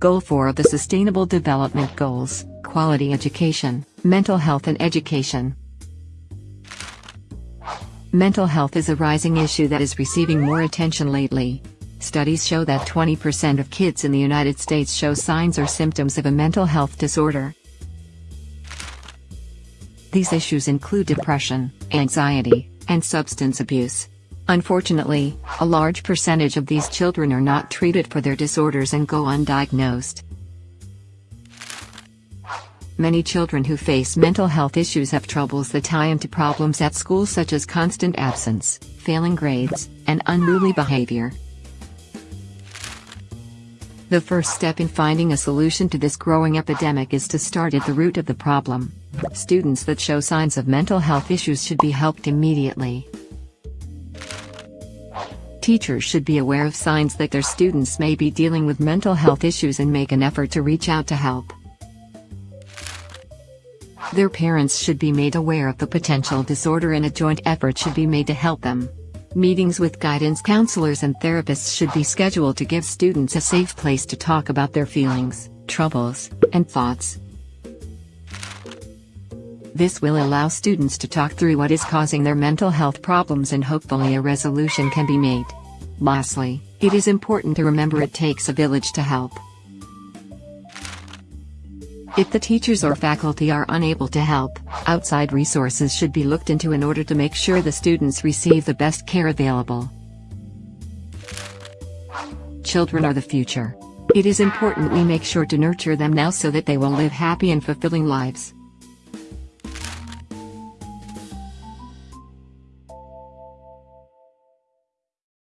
Goal 4 of the Sustainable Development Goals Quality Education, Mental Health and Education. Mental health is a rising issue that is receiving more attention lately. Studies show that 20% of kids in the United States show signs or symptoms of a mental health disorder. These issues include depression, anxiety, and substance abuse. Unfortunately, a large percentage of these children are not treated for their disorders and go undiagnosed. Many children who face mental health issues have troubles that tie into problems at school such as constant absence, failing grades, and unruly behavior. The first step in finding a solution to this growing epidemic is to start at the root of the problem. Students that show signs of mental health issues should be helped immediately. Teachers should be aware of signs that their students may be dealing with mental health issues and make an effort to reach out to help. Their parents should be made aware of the potential disorder and a joint effort should be made to help them. Meetings with guidance counselors and therapists should be scheduled to give students a safe place to talk about their feelings, troubles, and thoughts. This will allow students to talk through what is causing their mental health problems and hopefully a resolution can be made. Lastly, it is important to remember it takes a village to help. If the teachers or faculty are unable to help, outside resources should be looked into in order to make sure the students receive the best care available. Children are the future. It is important we make sure to nurture them now so that they will live happy and fulfilling lives.